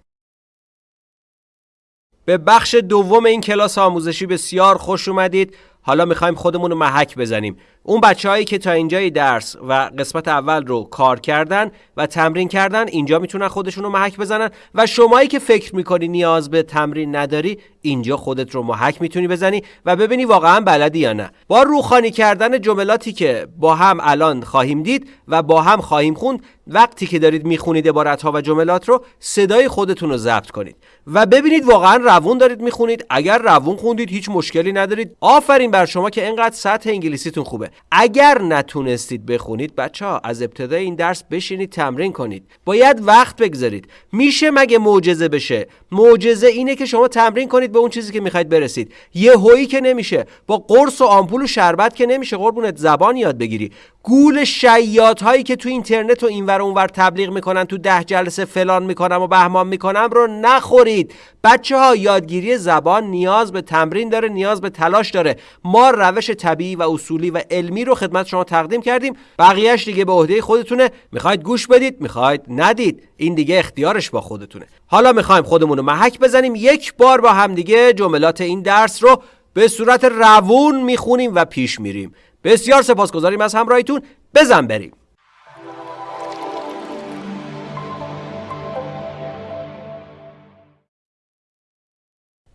به بخش دوم این کلاس آموزشی بسیار خوش اومدید. حالا می‌خوایم خودمون رو محک بزنیم. اون بچههایی که تا اینجای درس و قسمت اول رو کار کردن و تمرین کردن اینجا می‌تونن خودشون رو محک بزنن. و شمایی که فکر می‌کنی نیاز به تمرین نداری اینجا خودت رو محک می‌تونی بزنی و ببینی واقعا بلدی یا نه. با روخانی کردن جملاتی که با هم الان خواهیم دید و با هم خواهیم خوند وقتی که دارید می‌خونید عبارت ها و جملات رو صدای خودتون رو ضبط کنید. و ببینید واقعا روون دارید می‌خونید. اگر روون خوندید هیچ مشکلی ندارید. آفرین بر شما که اینقدر سطح انگلیسیتون خوبه. اگر نتونستید بخونید بچه ها از ابتدای این درس بشینید تمرین کنید. باید وقت بگذارید. میشه مگه معجزه بشه؟ معجزه اینه که شما تمرین کنید به اون چیزی که می‌خواید برسید. یه هویی که نمیشه. با قرص و آمپول و شربت که نمیشه. قربونت زبان یاد بگیری. گول شیات هایی که تو اینترنت و اینور اونور تبلیغ می‌کنن تو ده جلسه فلان می‌کنم و بهمان می‌کنم رو نخورید. بچه ها یادگیری زبان نیاز به تمرین داره نیاز به تلاش داره. ما روش طبیعی و اصولی و علمی رو خدمت شما تقدیم کردیم. بقیهش دیگه به عهده خودتونه. می‌خواید گوش بدید می‌خواید ندید. این دیگه اختیارش با خودتونه. حالا می‌خوایم خودمون رو محک بزنیم. یک بار با همدیگه جملات این درس رو به صورت روون می‌خونیم و پیش میریم. بسیار سپاسگزاریم از همراهیتون بزن بریم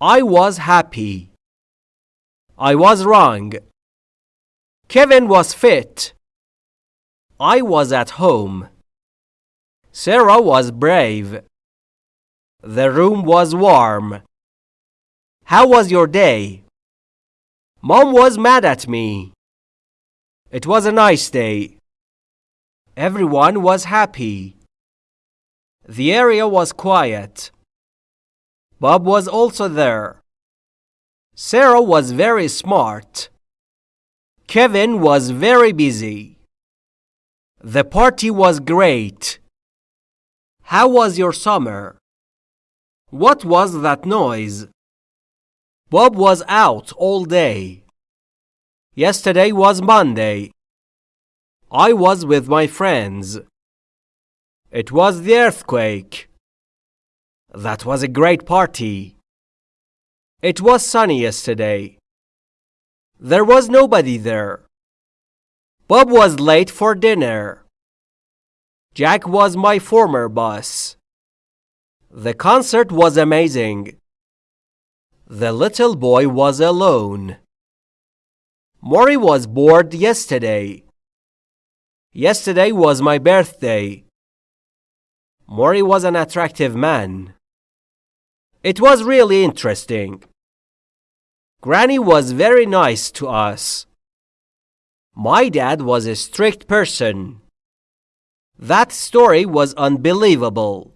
I was happy. I was wrong. Kevin was fit. I was at home. Sarah was brave. The room was warm. How was your day? Mom was mad at me. It was a nice day. Everyone was happy. The area was quiet. Bob was also there. Sarah was very smart. Kevin was very busy. The party was great. How was your summer? What was that noise? Bob was out all day. Yesterday was Monday. I was with my friends. It was the earthquake. That was a great party. It was sunny yesterday. There was nobody there. Bob was late for dinner. Jack was my former boss. The concert was amazing. The little boy was alone. Maury was bored yesterday. Yesterday was my birthday. Maury was an attractive man. It was really interesting. Granny was very nice to us. My dad was a strict person. That story was unbelievable.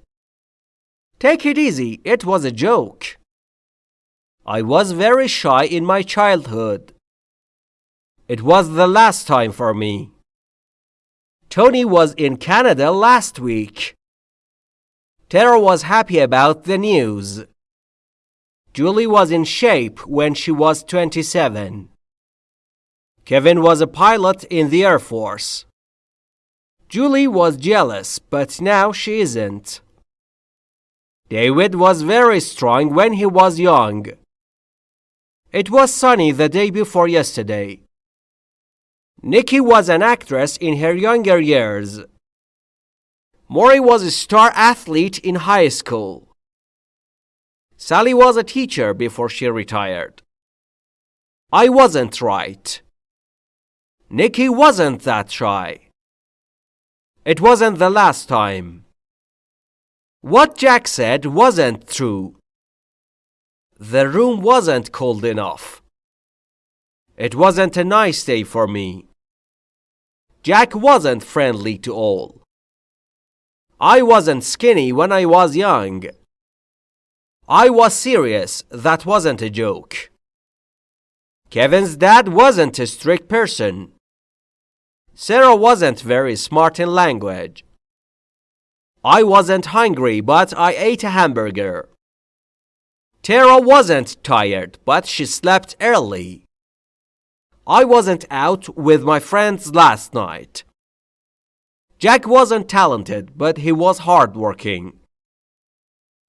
Take it easy, it was a joke. I was very shy in my childhood. It was the last time for me. Tony was in Canada last week. Tara was happy about the news. Julie was in shape when she was 27. Kevin was a pilot in the Air Force. Julie was jealous, but now she isn't. David was very strong when he was young. It was sunny the day before yesterday. Nikki was an actress in her younger years. Maury was a star athlete in high school. Sally was a teacher before she retired. I wasn't right. Nikki wasn't that shy. It wasn't the last time. What Jack said wasn't true. The room wasn't cold enough. It wasn't a nice day for me. Jack wasn't friendly to all. I wasn't skinny when I was young. I was serious, that wasn't a joke. Kevin's dad wasn't a strict person. Sarah wasn't very smart in language. I wasn't hungry, but I ate a hamburger. Tara wasn't tired, but she slept early. I wasn't out with my friends last night. Jack wasn't talented, but he was hardworking.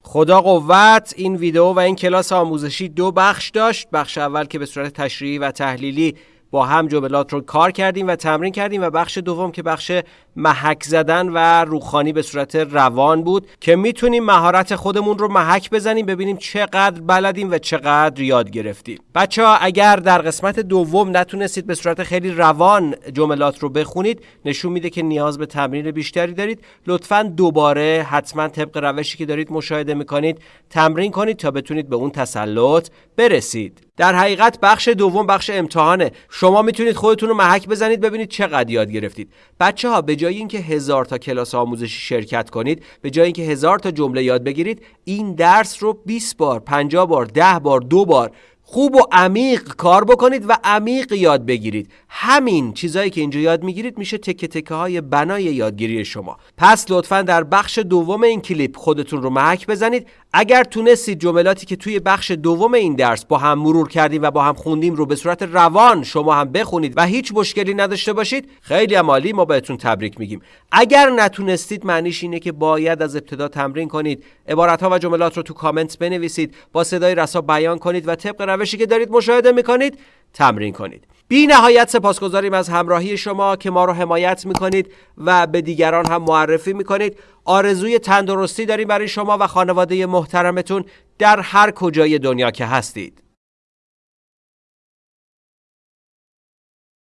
خدا قوت این ویدیو و این کلاس آموزشی دو بخش داشت بخش اول که به صورت تشریحی و تحلیلی با هم جملات رو کار کردیم و تمرین کردیم و بخش دوم که بخش محک زدن و روخانی به صورت روان بود که می‌تونیم مهارت خودمون رو محک بزنیم ببینیم چقدر بلدیم و چقدر یاد گرفتیم. بچه ها اگر در قسمت دوم نتونستید به صورت خیلی روان جملات رو بخونید نشون میده که نیاز به تمرین بیشتری دارید. لطفا دوباره حتما طبق روشی که دارید مشاهده می‌کنید تمرین کنید تا بتونید به اون تسلط برسید. در حقیقت بخش دوم بخش امتحانه. شما می‌تونید خودتون رو محک بزنید ببینید چقدر یاد گرفتید. بچه ها به جای اینکه هزار تا کلاس آموزشی شرکت کنید به جای اینکه هزار تا جمله یاد بگیرید این درس رو 20 بار 50 بار 10 بار دو بار خوب و عمیق کار بکنید و عمیق یاد بگیرید. همین چیزهایی که اینجا یاد می‌گیرید میشه تکه تکه های بنای یادگیری شما. پس لطفا در بخش دوم این کلیپ خودتون رو محک بزنید. اگر تونستید جملاتی که توی بخش دوم این درس با هم مرور کردیم و با هم خوندیم رو به صورت روان شما هم بخونید و هیچ مشکلی نداشته باشید خیلی عمالی ما بهتون تبریک میگیم. اگر نتونستید معنیش اینه که باید از ابتدا تمرین کنید. عبارت ها و جملات رو تو کامنت بنویسید با صدای رسا بیان کنید و طبق روشی که دارید مشاهده می‌کنید تمرین کنید. بی نهایت سپاسگزاریم از همراهی شما که ما رو حمایت می‌کنید و به دیگران هم معرفی می‌کنید. آرزوی تندرستی داریم برای شما و خانواده محترمتون در هر کجای دنیا که هستید.